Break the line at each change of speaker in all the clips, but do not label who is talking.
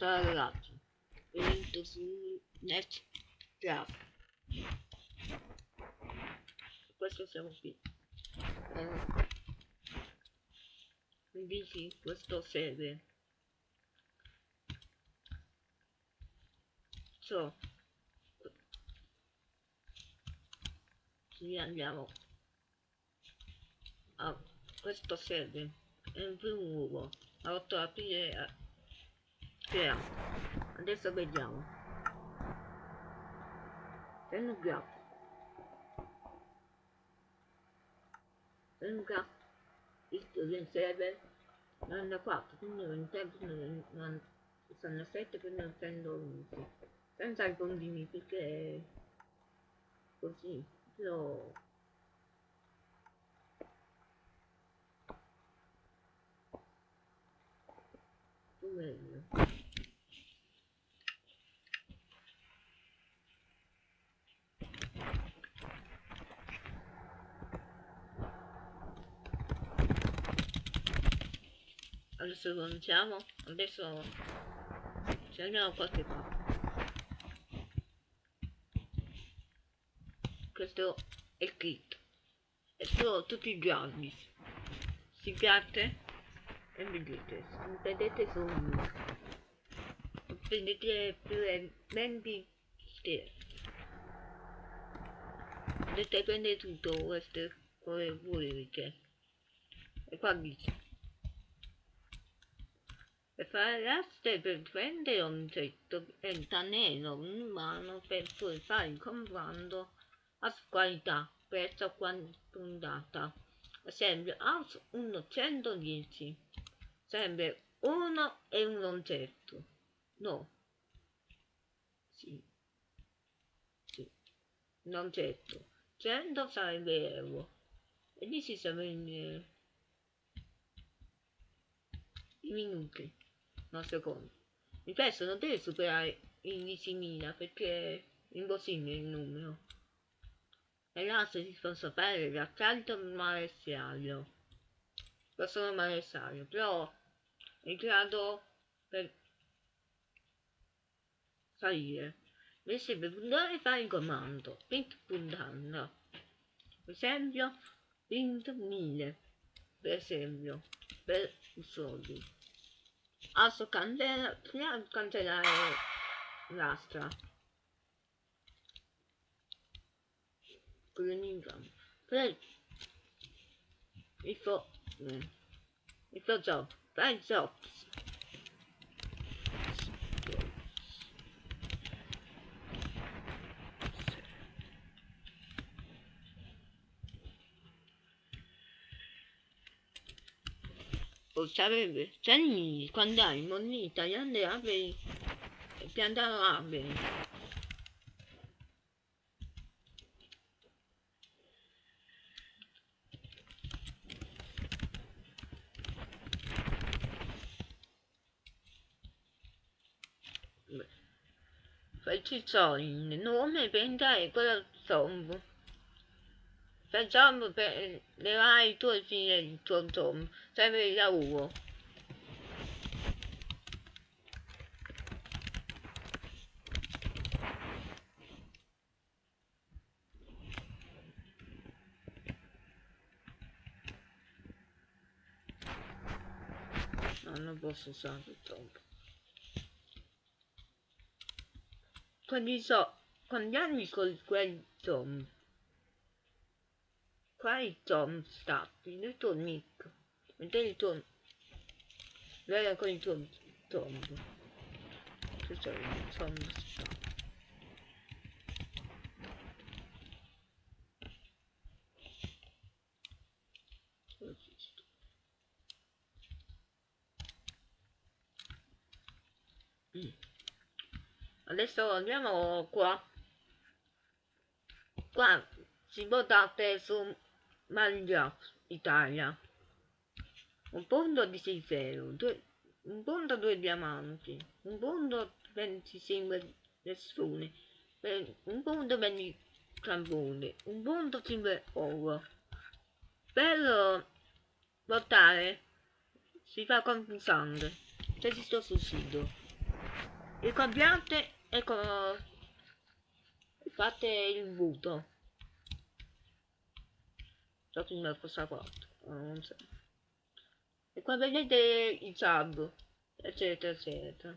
Ragazzi, benvenuto su Club. Questo siamo qui. Eh, quindi questo serve. So. Sì, andiamo. Ah, questo serve. È un primo uovo. Ha 8 aprile crea adesso vediamo. Telegram Telegram il server 94 quindi non tempo non sono 7 quindi non prendo 11 senza i condini perché così però meglio adesso cominciamo adesso ci andiamo qualche qua questo è kit. E sono tutti i giorni. Si piace? E vedete vedete sono prendete più 20 stelle potete prendere tutto questo come volete. E qua dice prendere un oggetto diventa nero in mano per poi fare il comando a qualità prezzo quantità esempio AUS 110 sempre uno e un oggetto no. Sì. Sì. Un oggetto 100 sarebbe euro. E lì si sarebbe i minuti no secondo. Il pezzo non deve superare i 10.000 perché è impossibile il numero. E l'asse si possono fare l'accanto maresciario possono maresciario però è in grado per salire. Invece per puntare fare il comando. Pint puntando. Per esempio pint 1000 per esempio per i soldi Also kann der ja, konnte der äh, Raster. Grüningram. Vielleicht. Ich will. Ich will so. Vielleicht so. Sarebbe Giannini quando hai moneta gli alberi e piantano alberi Facci il nome per entrare quello zombo Facciamo per levare il tuo tom, serve il lavoro. No, non posso usare tom. Quando so, quando anni con quel tom il Tom stati, il tuo nick, mentre il tuo, guarda con il tuo Tom, questo è il Tom. Mm. Adesso andiamo qua. Qua si votate su Minecraft Italia. Un punto di 0, un punto 2 diamanti, un punto 25 persone, un punto 20 camponi, un punto 5 oro. Per votare si fa confusante, se ci sto sul sito. ricambiate e fate il voto so come cosa fatto non so. E qua vedete i sub eccetera eccetera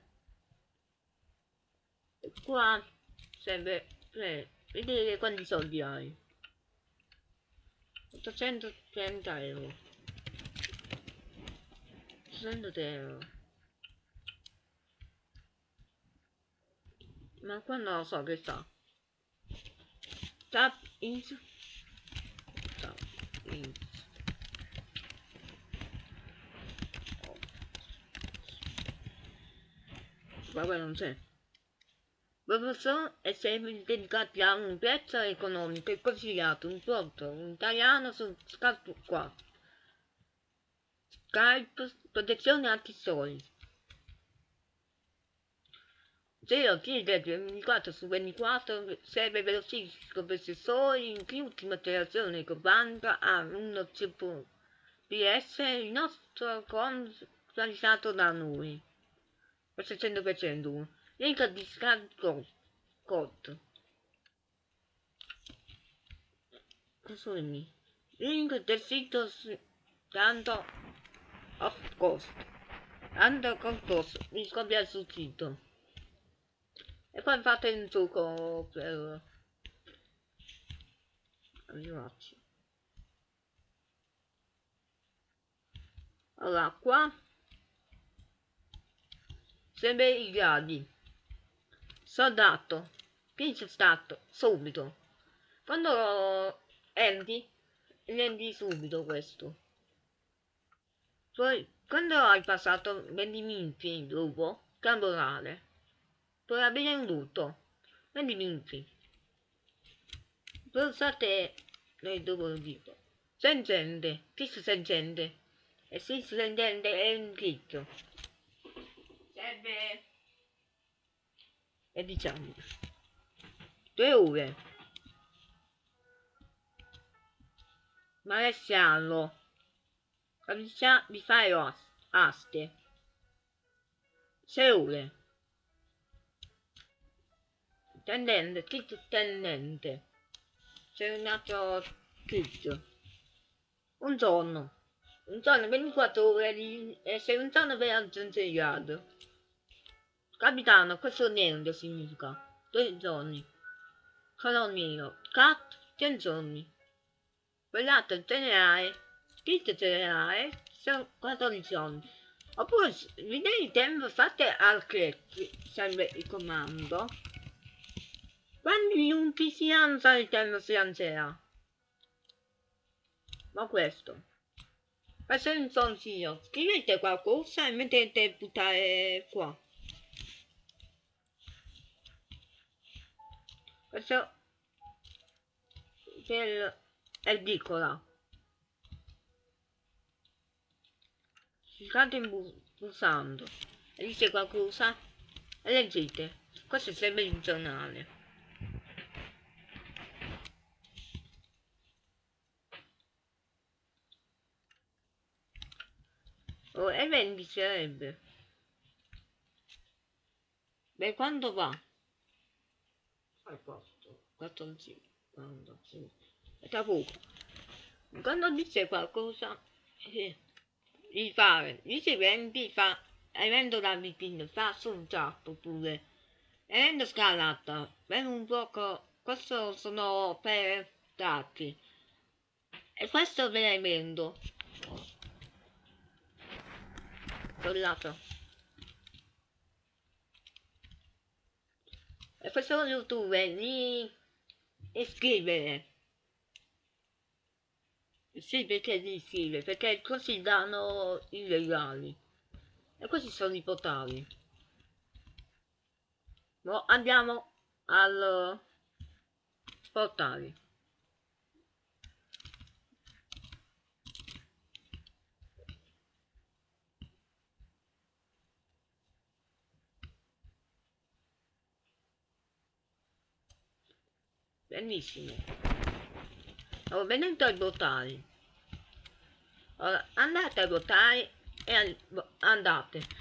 e qua serve per vedere quanti soldi hai? 830 euro. 800 euro. Ma qua non lo so che sta? Tap in 8 Vabbè non c'è. Professor è sempre dedicati a un pezzo economico e consigliato un prodotto un italiano su Skype qua. Skype protezione antisoli. 0 chiede 24 su 24 serve velocissimo per sensori in più ultima generazione con banda a uno chip PS il nostro con realizzato da noi. Per 600% link di scarico code. Consumi. link del sito tanto of cost tanto cost mi scopia sul sito e poi fate un trucco per arrivarci allora qua sempre i gradi. Soldato pinch stato subito. Quando endi rendi subito questo. Poi quando hai passato 20 minuti dopo temporale puoi aprire un tutto 20 minuti pulsate nel dopo tipo sentente fisso sentente e fisso sentente è un clic serve. E diciamo due ore maresciallo camicia di fare aste. Sei ore tendente clic tendente c'è un altro clic un giorno un giorno 24 ore di, e se un giorno per aggiungere Capitano, questo niente significa. Due giorni. Colonnino. Cat, ten giorni. Quell'altro generale. Scritto generale. Sono 14 giorni. Oppure vedete il tempo fate al click. Serve il comando. Quando minuti si alza il tempo si alzerà. Ma questo. Questo è un consiglio. Scrivete qualcosa e mettete buttare qua. questo per edicola state pulsando e dice qualcosa e leggete questo è sempre il giornale oh, e vendi sarebbe beh quando va? Al posto 14 quando? Sì. è da poco. Quando dice qualcosa eh, di fare dice vendi fa evento da vicino fa sul tappo pure. Evento scalata per un poco questo sono per dati e questo ve ne vendo lato e facciamo youtube di iscrivere sì perché di iscrivere perché così danno i regali. E questi sono i potali. No, andiamo al portale benissimo. Allora, venendo ai votari. Allora, andate a votare e al, andate.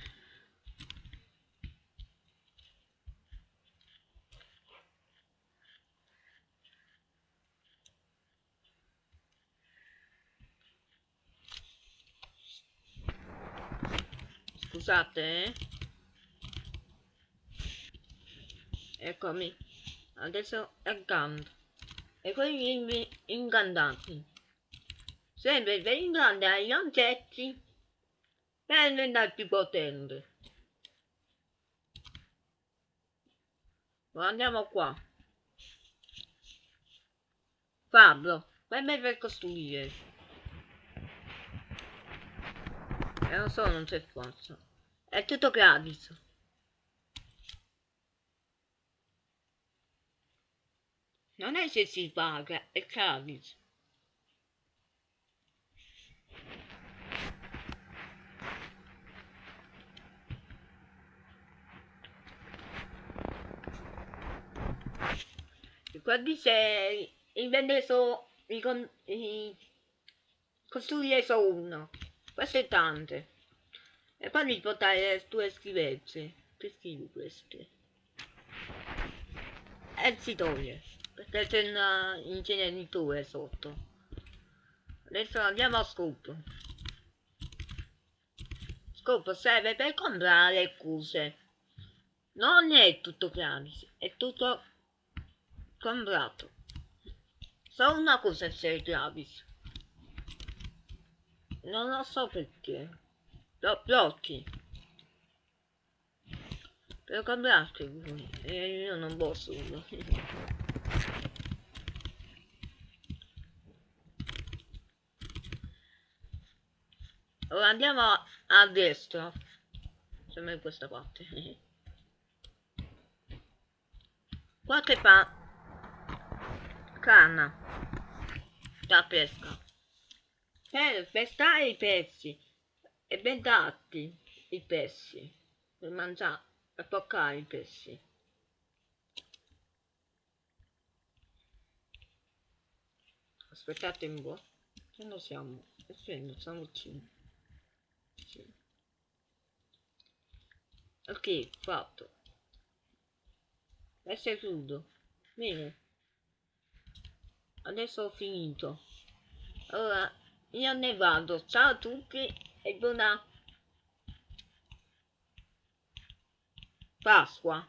Scusate eh. eccomi adesso accanto e quelli ingannati sempre per ingannare gli oggetti per diventare più potente. Andiamo qua. Fabio vai per costruire. E non so non c'è forza. È tutto gratis non è se si paga è gratis qua dice invende solo costruire solo uno queste tante e poi li portare due schifezze che schifo queste e si toglie perché c'è una inceneritore sotto. Adesso andiamo a scoop scoop serve per comprare cose. Non è tutto gratis è tutto comprato. Solo una cosa c'è gratis. Non lo so perché. Lo blocchi. Per comprarti e io non posso andiamo a destra sembra in questa parte. Qua che fa? Canna. Da pesca. Per pescare i pesci. E vendati i pesci. Per mangiare per toccare i pesci. Aspettate un po' che non siamo? Essendo siamo 5 sì. ok fatto. Adesso è chiudo bene. Adesso ho finito. Allora io ne vado. Ciao a tutti e buona Pasqua.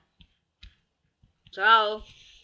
Ciao